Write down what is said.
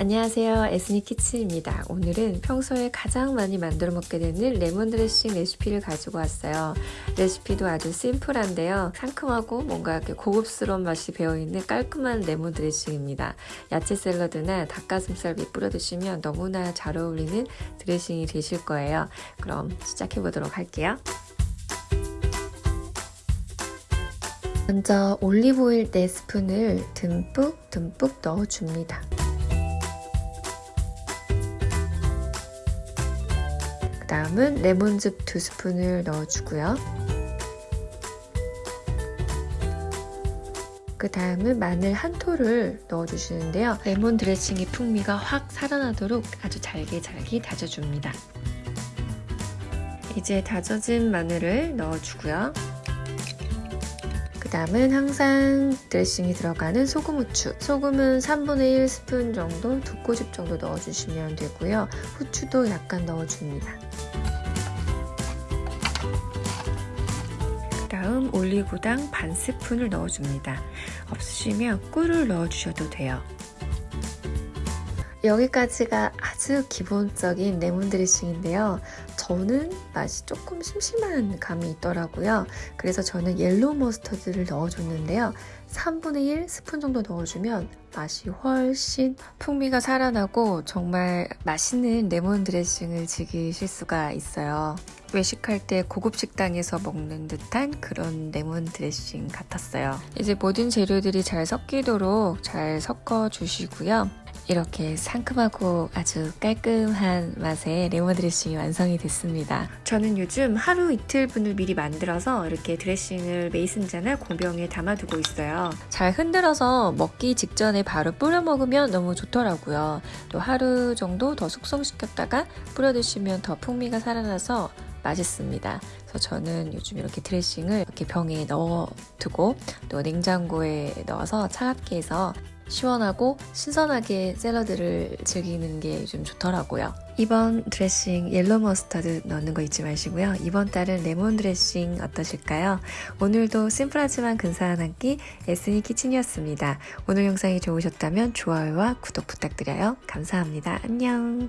안녕하세요. 에스니 키친입니다. 오늘은 평소에 가장 많이 만들어 먹게 되는 레몬 드레싱 레시피를 가지고 왔어요. 레시피도 아주 심플한데요. 상큼하고 뭔가 이렇게 고급스러운 맛이 배어있는 깔끔한 레몬 드레싱입니다. 야채 샐러드나 닭가슴살 밑 뿌려 드시면 너무나 잘 어울리는 드레싱이 되실 거예요. 그럼 시작해 보도록 할게요. 먼저 올리브오일 4스푼을 듬뿍 듬뿍 넣어줍니다. 다음은 레몬즙 2스푼을 넣어주고요. 그 다음은 마늘 한 톨을 넣어주시는데요. 레몬 드레싱의 풍미가 확 살아나도록 아주 잘게 잘게 다져줍니다. 이제 다져진 마늘을 넣어주고요. 그 다음은 항상 드레싱이 들어가는 소금 후추. 소금은 3분의 1 스푼 정도 두 꼬집 정도 넣어주시면 되고요. 후추도 약간 넣어줍니다. 그 다음 올리고당 반 스푼을 넣어줍니다. 없으시면 꿀을 넣어주셔도 돼요 여기까지가 아주 기본적인 레몬 드레싱인데요. 저는 맛이 조금 심심한 감이 있더라고요. 그래서 저는 yellow mustard를 넣어줬는데요. 3분의 1 스푼 정도 넣어주면 맛이 훨씬 풍미가 살아나고 정말 맛있는 레몬 드레싱을 즐기실 수가 있어요. 외식할 때 고급 식당에서 먹는 듯한 그런 레몬 드레싱 같았어요. 이제 모든 재료들이 잘 섞이도록 잘 섞어 주시고요. 이렇게 상큼하고 아주 깔끔한 맛의 레몬 드레싱이 완성이 됐습니다. 저는 요즘 하루 이틀 분을 미리 만들어서 이렇게 드레싱을 메이슨잔나 공병에 담아두고 있어요. 잘 흔들어서 먹기 직전에 바로 뿌려 먹으면 너무 좋더라고요. 또 하루 정도 더 숙성시켰다가 뿌려 드시면 더 풍미가 살아나서 맛있습니다. 그래서 저는 요즘 이렇게 드레싱을 이렇게 병에 넣어 두고 또 냉장고에 넣어서 차갑게 해서 시원하고 신선하게 샐러드를 즐기는 게 요즘 좋더라고요. 이번 드레싱 yellow mustard 넣는 거 잊지 마시고요. 이번 달은 레몬 드레싱 어떠실까요? 오늘도 심플하지만 근사한 한 끼 에스니 키친이었습니다. 오늘 영상이 좋으셨다면 좋아요와 구독 부탁드려요. 감사합니다. 안녕